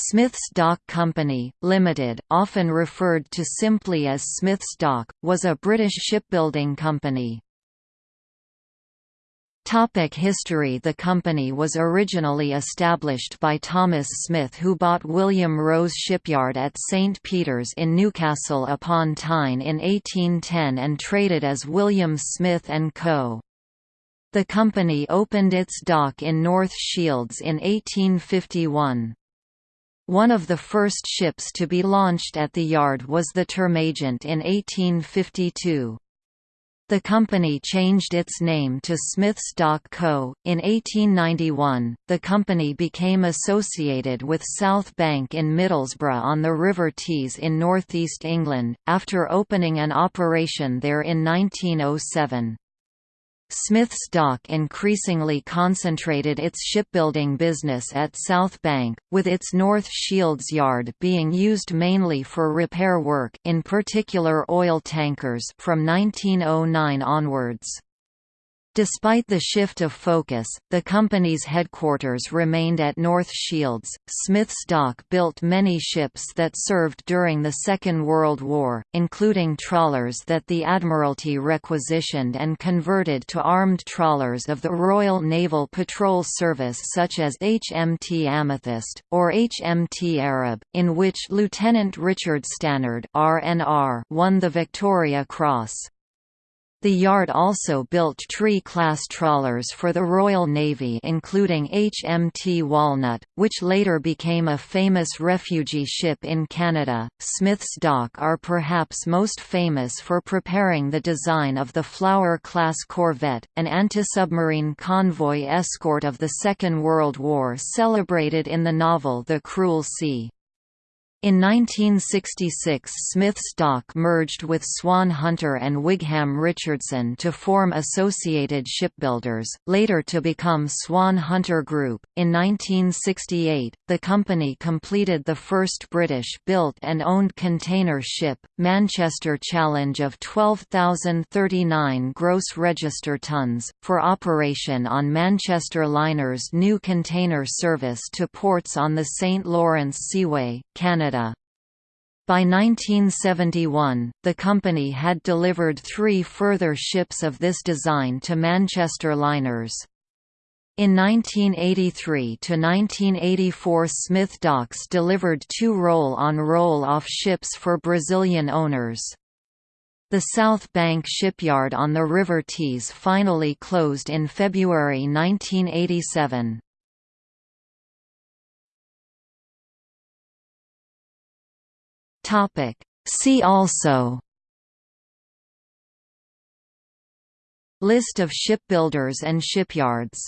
Smith's Dock Company, Limited, often referred to simply as Smith's Dock, was a British shipbuilding company. Topic history The company was originally established by Thomas Smith who bought William Rose Shipyard at St. Peter's in Newcastle upon Tyne in 1810 and traded as William Smith & Co. The company opened its dock in North Shields in 1851. One of the first ships to be launched at the yard was the Termagant in 1852. The company changed its name to Smith's Dock Co. In 1891, the company became associated with South Bank in Middlesbrough on the River Tees in northeast England, after opening an operation there in 1907. Smith's Dock increasingly concentrated its shipbuilding business at South Bank, with its North Shields yard being used mainly for repair work in particular oil tankers from 1909 onwards. Despite the shift of focus, the company's headquarters remained at North Shields. Smith's Dock built many ships that served during the Second World War, including trawlers that the Admiralty requisitioned and converted to armed trawlers of the Royal Naval Patrol Service such as HMT Amethyst, or HMT Arab, in which Lieutenant Richard Stannard RNR won the Victoria Cross. The yard also built Tree-class trawlers for the Royal Navy including HMT Walnut, which later became a famous refugee ship in Canada. Smith's Dock are perhaps most famous for preparing the design of the Flower-class corvette, an anti-submarine convoy escort of the Second World War celebrated in the novel The Cruel Sea. In 1966 Smith's Dock merged with Swan Hunter and Wigham Richardson to form Associated Shipbuilders, later to become Swan Hunter Group. In 1968, the company completed the first British-built and owned container ship, Manchester Challenge of 12,039 gross register tons, for operation on Manchester Liner's new container service to ports on the St. Lawrence Seaway, Canada Canada. By 1971, the company had delivered three further ships of this design to Manchester liners. In 1983–1984 Smith Docks delivered two roll-on roll-off ships for Brazilian owners. The South Bank shipyard on the River Tees finally closed in February 1987. Topic. See also List of shipbuilders and shipyards